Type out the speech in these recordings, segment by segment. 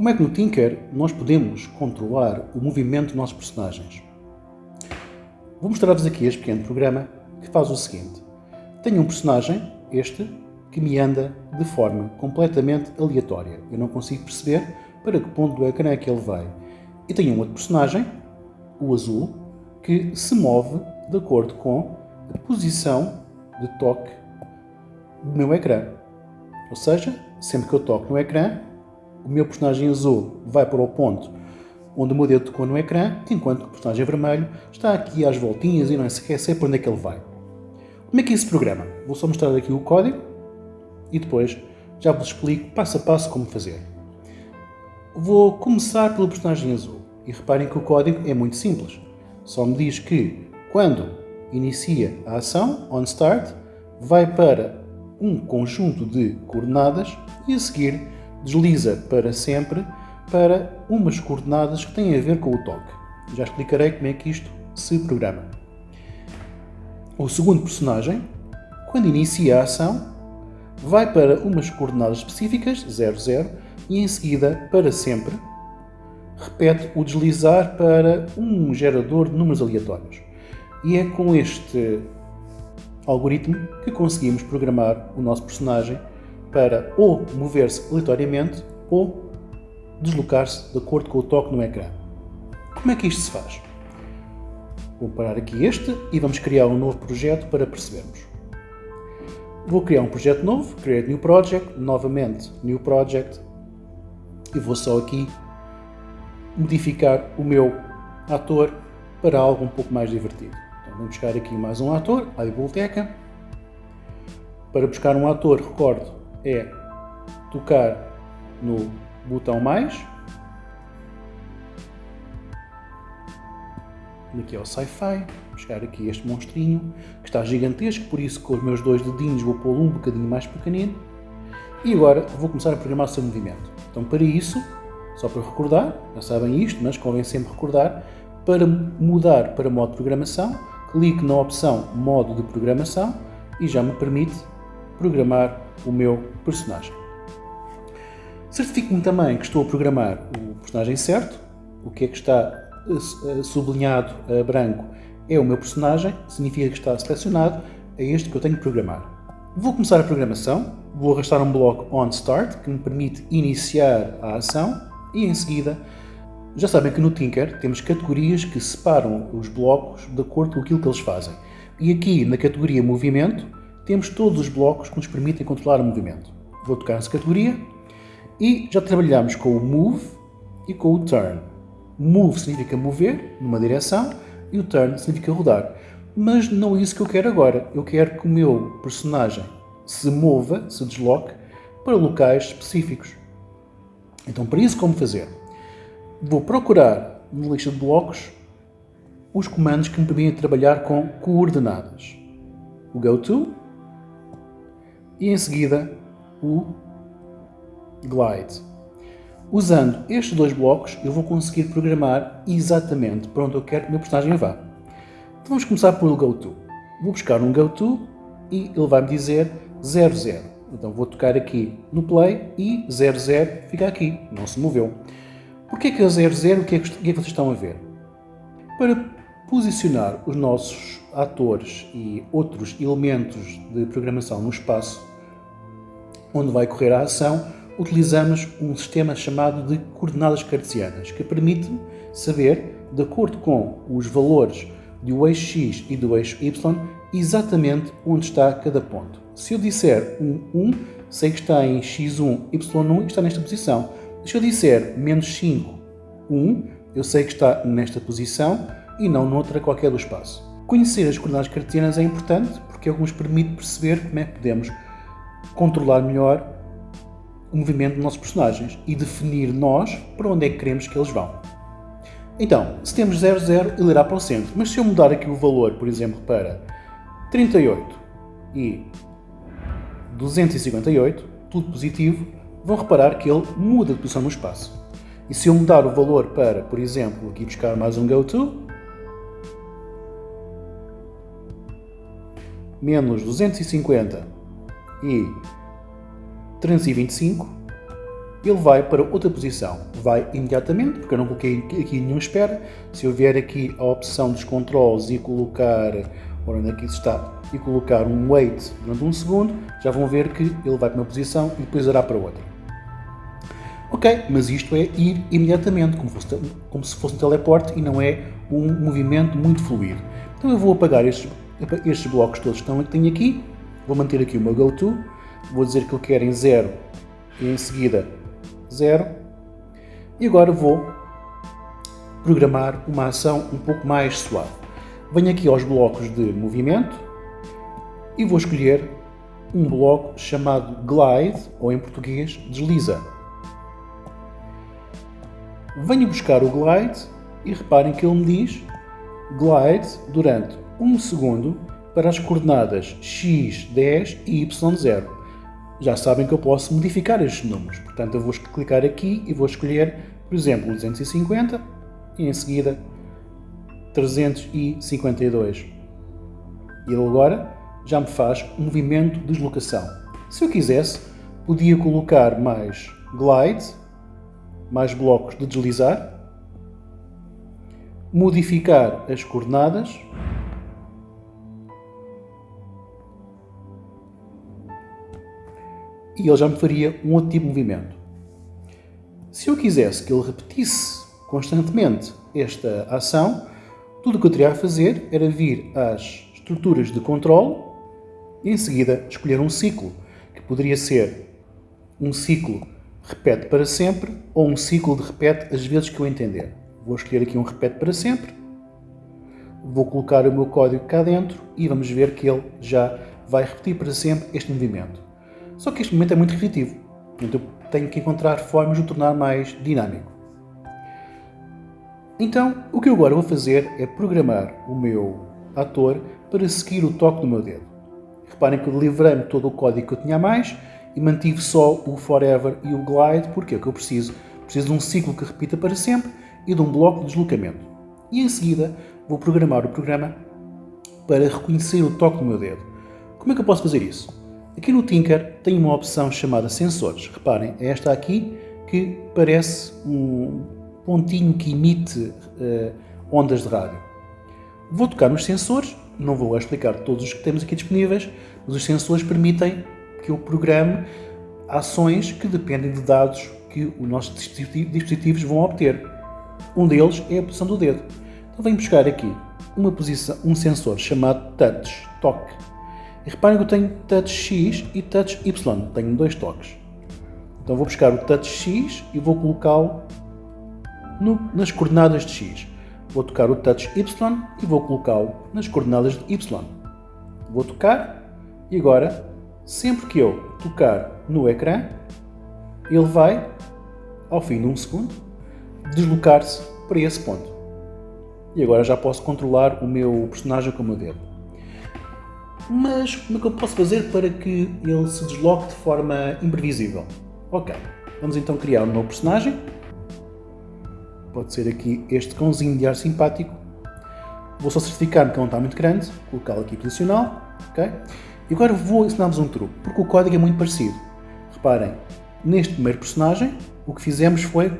Como é que no Tinker nós podemos controlar o movimento dos nossos personagens? Vou mostrar-vos aqui este pequeno programa que faz o seguinte. Tenho um personagem, este, que me anda de forma completamente aleatória. Eu não consigo perceber para que ponto do ecrã é que ele vai. E tenho um outro personagem, o azul, que se move de acordo com a posição de toque do meu ecrã. Ou seja, sempre que eu toco no ecrã, o meu personagem azul vai para o ponto onde o meu dedo tocou no ecrã, enquanto o personagem vermelho está aqui às voltinhas e não sequer sei para onde é que ele vai. Como é que é esse programa? Vou só mostrar aqui o código e depois já vos explico passo a passo como fazer. Vou começar pelo personagem azul e reparem que o código é muito simples. Só me diz que quando inicia a ação, on start, vai para um conjunto de coordenadas e a seguir desliza para sempre para umas coordenadas que têm a ver com o toque. Já explicarei como é que isto se programa. O segundo personagem, quando inicia a ação, vai para umas coordenadas específicas, 00, e em seguida, para sempre, repete o deslizar para um gerador de números aleatórios. E é com este algoritmo que conseguimos programar o nosso personagem para ou mover-se aleatoriamente ou deslocar-se de acordo com o toque no ecrã. Como é que isto se faz? Vou parar aqui este e vamos criar um novo projeto para percebermos. Vou criar um projeto novo, Create New Project, novamente New Project, e vou só aqui modificar o meu ator para algo um pouco mais divertido. Então, vamos buscar aqui mais um ator, a biblioteca. Para buscar um ator, recordo, é tocar no botão mais. Aqui é o Sci-Fi, buscar aqui este monstrinho, que está gigantesco, por isso com os meus dois dedinhos vou pô-lo um bocadinho mais pequenino. E agora vou começar a programar o seu movimento. Então para isso, só para recordar, já sabem isto, mas convém sempre recordar, para mudar para modo de programação, clique na opção modo de programação e já me permite programar o meu personagem. Certifico-me também que estou a programar o personagem certo, o que é que está eh, sublinhado a branco é o meu personagem, significa que está selecionado, é este que eu tenho que programar. Vou começar a programação, vou arrastar um bloco onStart que me permite iniciar a ação e em seguida, já sabem que no Tinker temos categorias que separam os blocos de acordo com aquilo que eles fazem. E aqui na categoria movimento temos todos os blocos que nos permitem controlar o movimento. Vou tocar nessa categoria e já trabalhamos com o Move e com o Turn. Move significa mover numa direção e o Turn significa rodar. Mas não é isso que eu quero agora. Eu quero que o meu personagem se mova, se desloque para locais específicos. Então, para isso, como fazer? Vou procurar na lista de blocos os comandos que me permitem trabalhar com coordenadas. O GoTo e em seguida o Glide. Usando estes dois blocos, eu vou conseguir programar exatamente para onde eu quero que o meu personagem vá. Então vamos começar pelo GoTo. Vou buscar um GoTo e ele vai me dizer 00. Então vou tocar aqui no Play e 00 fica aqui, não se moveu. Porquê que é 00? O que é o que é que vocês estão a ver? Para posicionar os nossos atores e outros elementos de programação no espaço onde vai correr a ação, utilizamos um sistema chamado de coordenadas cartesianas, que permite saber, de acordo com os valores do eixo x e do eixo y, exatamente onde está cada ponto. Se eu disser 1, 1, sei que está em x1, y1 e está nesta posição. Se eu disser menos 5, 1, eu sei que está nesta posição e não noutra qualquer do espaço. Conhecer as coordenadas cartesianas é importante porque é que nos permite perceber como é que podemos controlar melhor o movimento dos nossos personagens e definir nós para onde é que queremos que eles vão. Então, se temos 0, 0, ele irá para o centro. Mas se eu mudar aqui o valor, por exemplo, para 38 e 258, tudo positivo, vão reparar que ele muda de posição no espaço. E se eu mudar o valor para, por exemplo, aqui buscar mais um GoTo, menos 250 e 325, ele vai para outra posição. Vai imediatamente, porque eu não coloquei aqui nenhuma espera. Se eu vier aqui a opção dos controles e colocar, onde é que isso está, e colocar um wait durante um segundo, já vão ver que ele vai para uma posição e depois irá para outra. Ok, mas isto é ir imediatamente, como, fosse, como se fosse um teleporte e não é um movimento muito fluido. Então eu vou apagar estes, estes blocos todos que tenho aqui, vou manter aqui o meu GoTo, vou dizer que eu quero em 0 e em seguida 0. E agora vou programar uma ação um pouco mais suave. Venho aqui aos blocos de movimento e vou escolher um bloco chamado Glide, ou em português, desliza. Venho buscar o Glide e reparem que ele me diz Glide durante 1 segundo para as coordenadas x10 e y0 já sabem que eu posso modificar estes números. Portanto, eu vou clicar aqui e vou escolher, por exemplo, 250 e em seguida 352. E ele agora já me faz um movimento de deslocação. Se eu quisesse, podia colocar mais glide, mais blocos de deslizar, modificar as coordenadas e ele já me faria um outro tipo de movimento. Se eu quisesse que ele repetisse constantemente esta ação, tudo o que eu teria a fazer era vir às estruturas de controle e em seguida escolher um ciclo, que poderia ser um ciclo repete para sempre ou um ciclo de repete as vezes que eu entender. Vou escolher aqui um repete para sempre, vou colocar o meu código cá dentro e vamos ver que ele já vai repetir para sempre este movimento. Só que este momento é muito repetitivo, então eu tenho que encontrar formas de o tornar mais dinâmico. Então, o que eu agora vou fazer é programar o meu ator para seguir o toque do meu dedo. Reparem que eu livrei-me todo o código que eu tinha a mais e mantive só o Forever e o Glide, porque é o que eu preciso. Preciso de um ciclo que repita para sempre e de um bloco de deslocamento. E em seguida vou programar o programa para reconhecer o toque do meu dedo. Como é que eu posso fazer isso? Aqui no Tinker tem uma opção chamada sensores. Reparem, é esta aqui que parece um pontinho que emite uh, ondas de rádio. Vou tocar nos sensores, não vou explicar todos os que temos aqui disponíveis, mas os sensores permitem que eu programe ações que dependem de dados que os nossos dispositivos vão obter. Um deles é a posição do dedo. Então venho buscar aqui uma posição, um sensor chamado touch, toque, e reparem que eu tenho touch X e touch Y, tenho dois toques. Então vou buscar o touch X e vou colocá-lo nas coordenadas de X. Vou tocar o touch Y e vou colocá-lo nas coordenadas de Y. Vou tocar e agora, sempre que eu tocar no ecrã, ele vai, ao fim de um segundo, deslocar-se para esse ponto. E agora já posso controlar o meu personagem com o meu dedo. Mas como é que eu posso fazer para que ele se desloque de forma imprevisível? Ok, vamos então criar um novo personagem. Pode ser aqui este cãozinho de ar simpático. Vou só certificar que não está muito grande, colocá-lo aqui posicional, ok? E agora vou ensinar-vos um truque, porque o código é muito parecido. Reparem, neste primeiro personagem, o que fizemos foi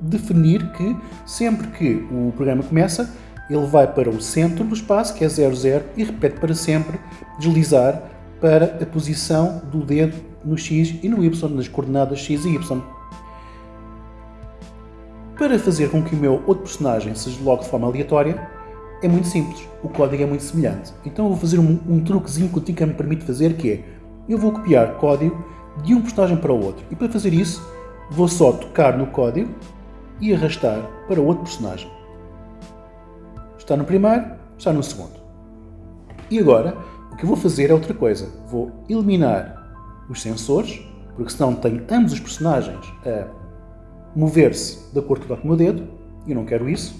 definir que sempre que o programa começa, ele vai para o centro do espaço, que é 00, e repete para sempre deslizar para a posição do dedo no X e no Y, nas coordenadas X e Y. Para fazer com que o meu outro personagem se desloque de forma aleatória, é muito simples, o código é muito semelhante. Então eu vou fazer um, um truquezinho que o Tinker me permite fazer, que é, eu vou copiar código de um personagem para o outro. E para fazer isso, vou só tocar no código e arrastar para o outro personagem. Está no primeiro, está no segundo. E agora, o que eu vou fazer é outra coisa. Vou eliminar os sensores, porque senão tenho ambos os personagens a mover-se de acordo com o meu dedo, eu não quero isso,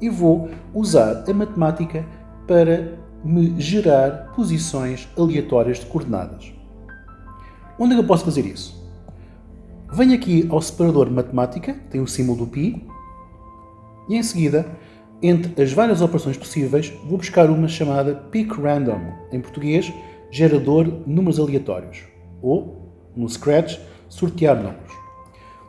e vou usar a matemática para me gerar posições aleatórias de coordenadas. Onde é que eu posso fazer isso? Venho aqui ao separador matemática, tem o símbolo do pi, e em seguida entre as várias operações possíveis, vou buscar uma chamada pick random, em português, gerador números aleatórios, ou, no Scratch, sortear números.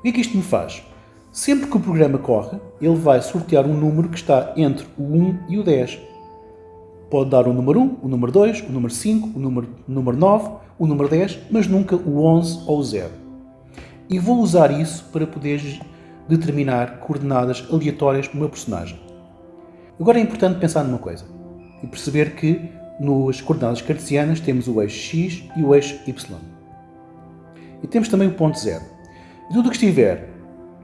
que é que isto me faz? Sempre que o programa corre, ele vai sortear um número que está entre o 1 e o 10. Pode dar o número 1, o número 2, o número 5, o número, o número 9, o número 10, mas nunca o 11 ou o 0. E vou usar isso para poder determinar coordenadas aleatórias para o meu personagem. Agora é importante pensar numa coisa e perceber que nas coordenadas cartesianas temos o eixo x e o eixo y. E temos também o ponto zero. E tudo o que estiver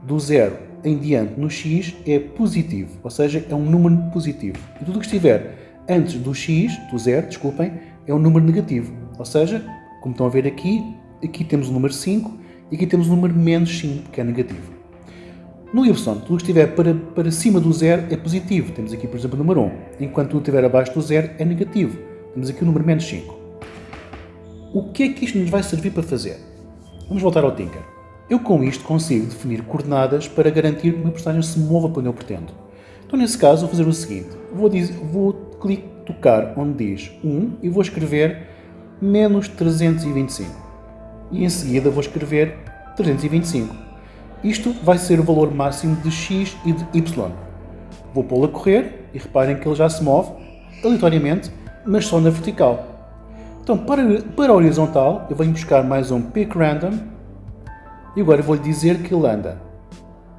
do zero em diante no x é positivo, ou seja, é um número positivo. E tudo o que estiver antes do x, do zero, desculpem, é um número negativo. Ou seja, como estão a ver aqui, aqui temos o número 5 e aqui temos o número menos 5, que é negativo. No y, tudo que estiver para, para cima do zero é positivo. Temos aqui, por exemplo, o número 1. Enquanto tudo estiver abaixo do zero é negativo. Temos aqui o número menos 5. O que é que isto nos vai servir para fazer? Vamos voltar ao Tinker. Eu com isto consigo definir coordenadas para garantir que meu personagem se mova para onde eu pretendo. Então nesse caso vou fazer o seguinte, vou, dizer, vou clicar, tocar onde diz 1 e vou escrever menos 325. E em seguida vou escrever 325. Isto vai ser o valor máximo de x e de y. Vou pô-lo a correr e reparem que ele já se move aleatoriamente, mas só na vertical. Então, para, para a horizontal, eu venho buscar mais um pick random e agora vou-lhe dizer que ele anda.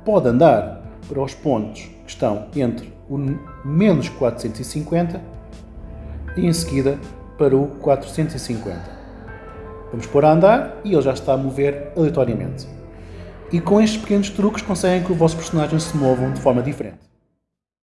Pode andar para os pontos que estão entre o menos 450 e em seguida para o 450. Vamos pôr a andar e ele já está a mover aleatoriamente. E com estes pequenos truques conseguem que o vosso personagem se movam de forma diferente.